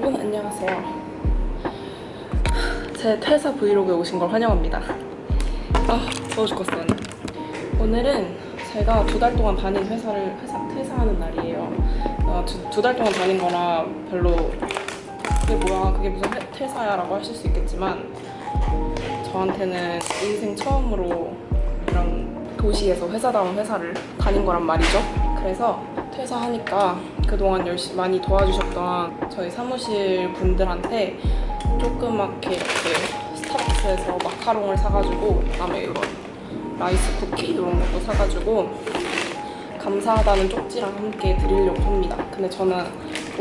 여러분 안녕하세요. 제 퇴사 브이로그에 오신 걸 환영합니다. 아 더워 죽겠어요 오늘은 제가 두 달 동안 다닌 회사를 회사 퇴사하는 날이에요. 아, 두달 두 동안 다닌 거라 별로 그게 뭐야 그게 무슨 회, 퇴사야 라고 하실 수 있겠지만 저한테는 인생 처음으로 이런 도시에서 회사다운 회사를 다닌 거란 말이죠. 그래서 퇴사하니까 그동안 열심히 많이 도와주셨던 저희 사무실 분들한테 조그맣게 이렇게 스타벅스에서 마카롱을 사가지고 그다음에 이런 라이스 쿠키 이런 것도 사가지고 감사하다는 쪽지랑 함께 드리려고 합니다. 근데 저는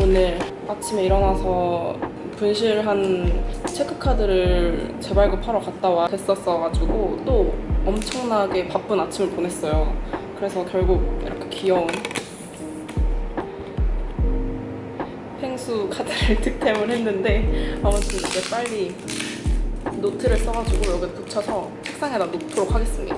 오늘 아침에 일어나서 분실한 체크카드를 재발급하러 갔다 와 됐었어가지고 또 엄청나게 바쁜 아침을 보냈어요. 그래서 결국 이렇게 귀여운 펭수 카드를 득템을 했는데 아무튼 이제 빨리 노트를 써가지고 여기 붙여서 책상에다 놓도록 하겠습니다.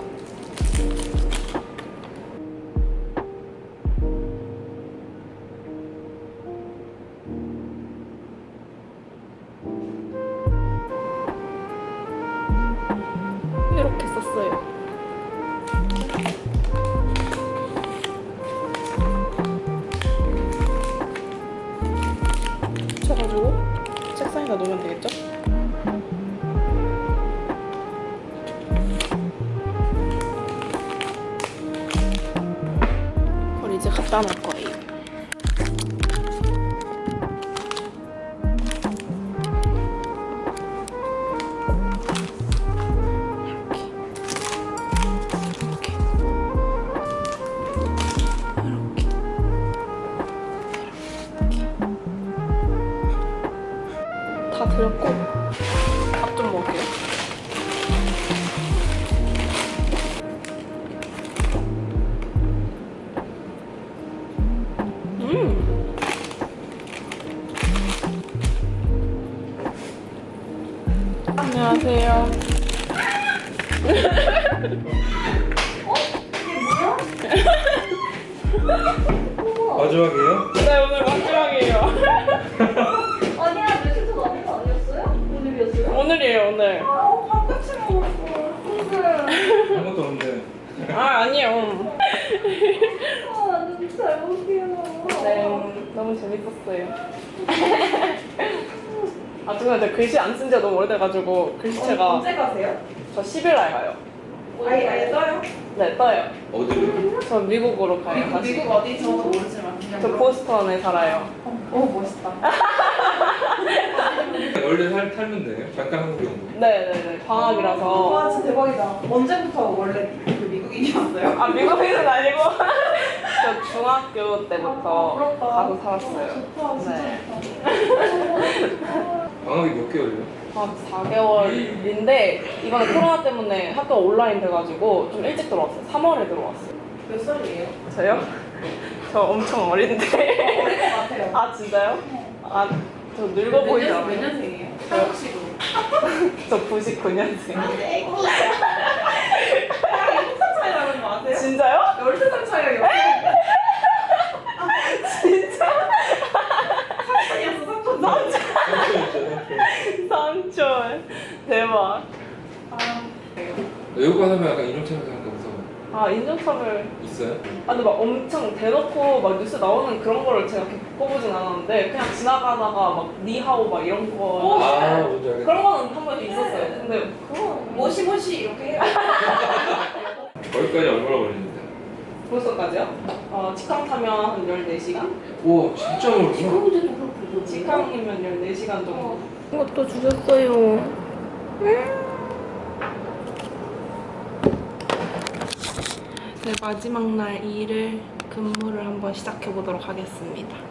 이렇게 썼어요. 책상에다 놓으면 되겠죠? 그걸 이제 갖다 놓을 거예요. 마지막이에요? 네 오늘 마지막이에요. 아니야, 아닌 거 아니었어요? 오늘이었어요? 오늘이에요 오늘. 아, 바깥이 먹었어. 오늘. 아무것도 없는데 아 아니에요. 아, 너무 잘 먹게요. 네 너무 재밌었어요. 아 제가 글씨 안 쓴 지가 너무 오래돼가지고 글씨체가 언제 가세요? 저 10일 날 가요. 아예 아예 떠요? 네 떠요. 어디로? 저 미국으로 가요. 미국, 다시. 미국 어디? 저도 모르지만. 저 보스턴에 살아요. 오, 멋있다. 원래 살, 살면 돼요? 잠깐 한국 정도 네네네 방학이라서. 와, 진짜 대박이다. 언제부터 원래 그 미국인이었어요? 아 미국인은 중학교 때부터 아, 부럽다. 가서 살았어요. 좋다, 진짜 네. 좋다. 방학이 몇 개월이요? 한 4개월인데 이번에 코로나 때문에 학교 온라인 돼가지고 좀 일찍 들어왔어요. 3월에 들어왔어요. 몇 살이에요? 저요? 저 엄청 어린데. 어릴 것 같아요. 아 진짜요? 아 저 늙어 보이지 몇 않아요? 년생이에요? 한국식으로. 저 99년생. 한살 차이 나는 거 아세요? 진짜요? 13살 차이가 진짜? 삼촌이었어, 삼촌. 남자 삼촌 삼촌 대박. 아, 외국가 하면 약간 인종차별 생각 무서워 아 인종차별 있어요? 아 근데 막 엄청 대놓고 막 뉴스 나오는 그런 거를 제가 이렇게 겪어보진 않았는데 그냥 지나가다가 막 니하오 막 이런 거아 뭔지 알겠다 그런 거는 한 번씩 있었어요 근데 그거 모시 모시 이렇게 해요. 거기까지 얼마나 걸리는데? 벌써까지요? 어 직항 타면 한 14시간? 오 진짜 멀구나. 직항이면 14시간 정도 어. 이것도 주셨어요. 네 마지막 날 일을 근무를 한번 시작해 보도록 하겠습니다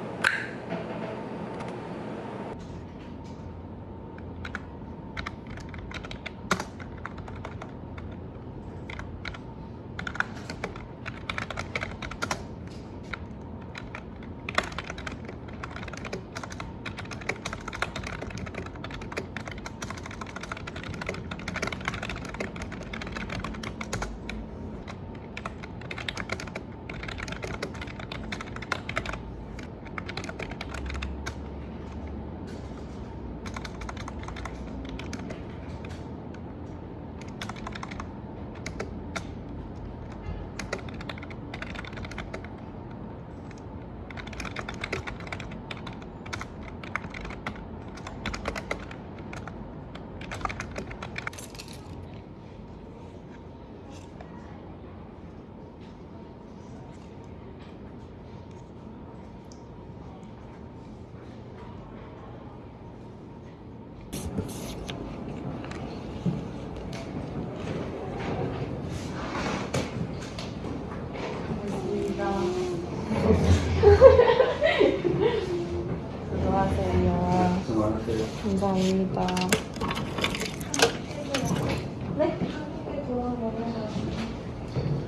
수고하세요. 감사합니다. 네?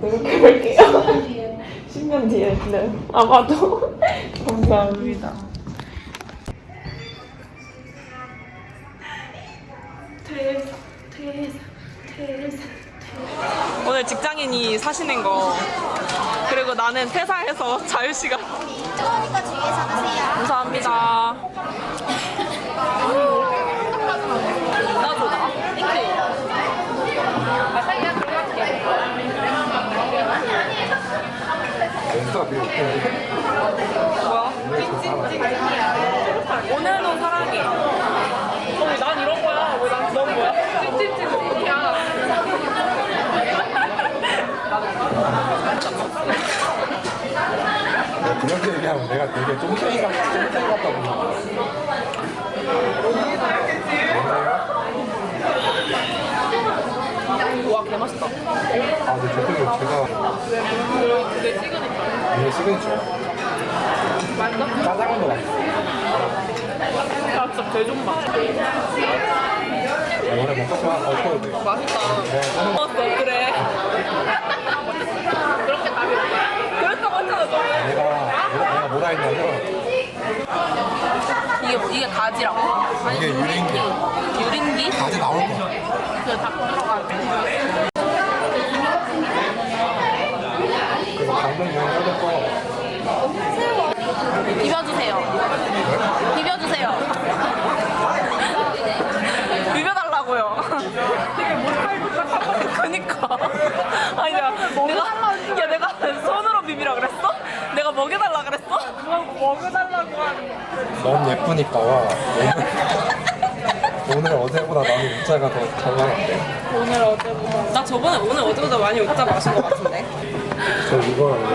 노력해볼게요. 10년 뒤에. 네. 아마도. 감사합니다. 오늘 직장인이 사시는 거 그리고 나는 퇴사해서 자유시간. 뜨거우니까 주의해서 하세요. 감사합니다. 나도 나. 아, 살짝 들어갈게. 연수가 필요 없고. 뭐야? 오늘도 사랑해. 어, 난 이런 거야. 왜난 넌 뭐야? 찝찝찝이야. 그렇게 얘기하면 내가 되게 쫑탱이 같, 쫑탱이 같다 보면. 와, 개맛있다. 아, 근데 저쪽에 제가 그게 시그니처. 이게 시그니처. 맛있어? 짜장면도 맛있어. 나 진짜 개존맛. 이번에 먹었지만 어떠도 돼. 맛있다. 네, 먹었어, 그래. 그렇게 답이 없어. 그랬다고 했잖아, 저번에. 내가, 내가, 내가 뭐라 했냐면, 이게, 가지라고? 이게 유린기. 유린기? 가지 나올 거야. 그닭 들어가야 돼. 거. 비벼주세요. 비벼주세요. 비벼달라고요. 되게 못할 듯하고. 그니까. 아니, 내가, 내가, 야, 내가 손으로 비비라 그랬어? 내가 먹여달라 그랬어? 먹여달라고 하니. 너무 예쁘니까 와. 오늘, 어제보다 나는 문자가 더 잘 나갔대. 오늘 어제보다. 나 저번에 오늘 어제보다 많이 웃자 마신 것 같은데. 저 이거랑요.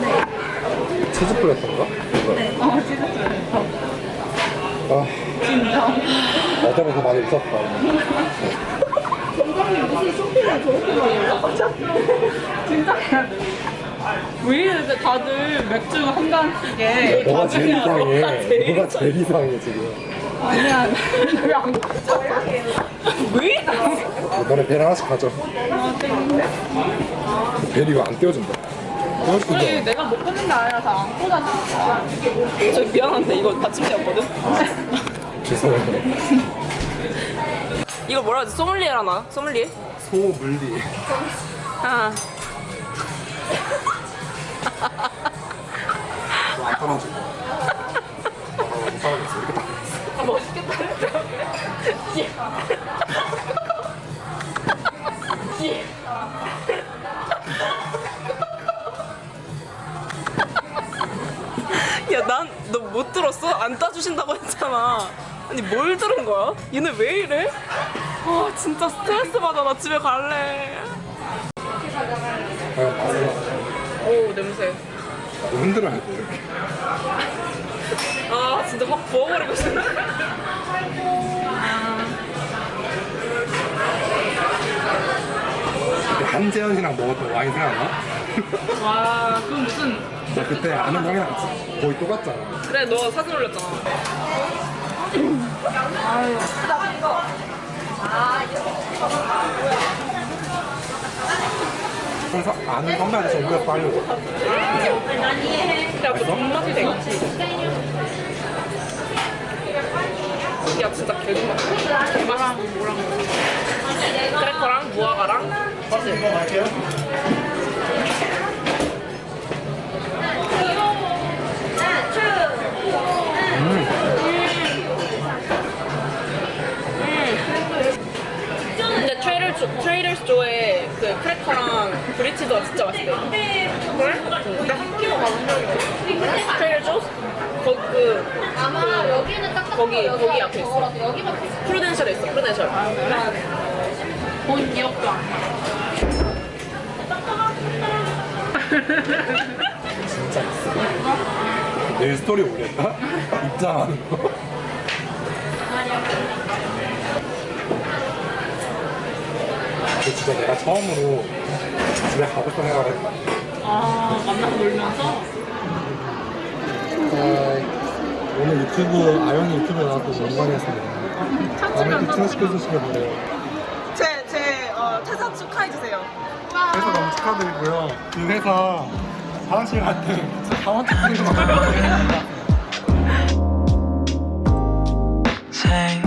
네. 치즈 플래터인가? 네. 어, 치즈 플래터. 아. 진짜? 어제보다 많이 웃었다. 왜 이렇게 다들 맥주 한 잔씩에. 너가 제일 이상해. 너가 제일 이상해 지금. 아니야. 왜안 왜 이래? 너네 벨 하나씩 가져. 벨 이거 안 떼어준다. 떼어준다. 내가 못 끊는 게 아니라 다안 꽂아줘. 저 미안한데 이거 받침대였거든? 죄송해요. 이거 뭐라 하지? 소믈리에라나? 소믈리에? 소물리. 아. 안 떨어져. 아, 못 살아겠어. 이렇게 딱. 아, 멋있겠다. 야, 난 너 못 들었어? 안 따주신다고 했잖아. 아니, 뭘 들은 거야? 얘네 왜 이래? 아, 진짜 스트레스 받아. 나 집에 갈래. 냄새. 흔들어야 돼. 이렇게. 아, 진짜 확 부어버리고 싶네. 그때 한재현이랑 먹었던 와인 생각나? 와, 그건 무슨. 나 그때 아는 형이랑 거의 똑같잖아. 그래, 너 사진 올렸잖아. 그래서 아는 선배한테 빨려고. 야, 그 존맛이 돼. 야, 진짜 개존맛. 이거랑 뭐랑 크래커랑 무화과랑 버스. 근데 트레이더 조, Trader Joe에 그 크래커랑 브리치즈가 진짜 맛있대. 그래? 나 학교 가본 적이 없어. Trader Joe? 거기 그 아마 여기는 딱딱하고 거기, 거기 앞에 있어. 여기밖에 있어. Prudential. 본 기억도 안 나. 진짜 있어. 내일 스토리 올렸다? 입장하는 거. 근데 진짜 내가 처음으로 집에 가고 싶은 생각을 했다. 아, 만나서 놀면서? 아, 오늘 이 유튜브 아영이 유튜브에 나와서 영광이었습니다. 다음에 또 퇴사시켜주시길 바래요. 제, 제 어, 퇴사 축하해주세요. 회사 너무 축하드리고요. 이 회사 사무실 갈때 사원 축하드리고 생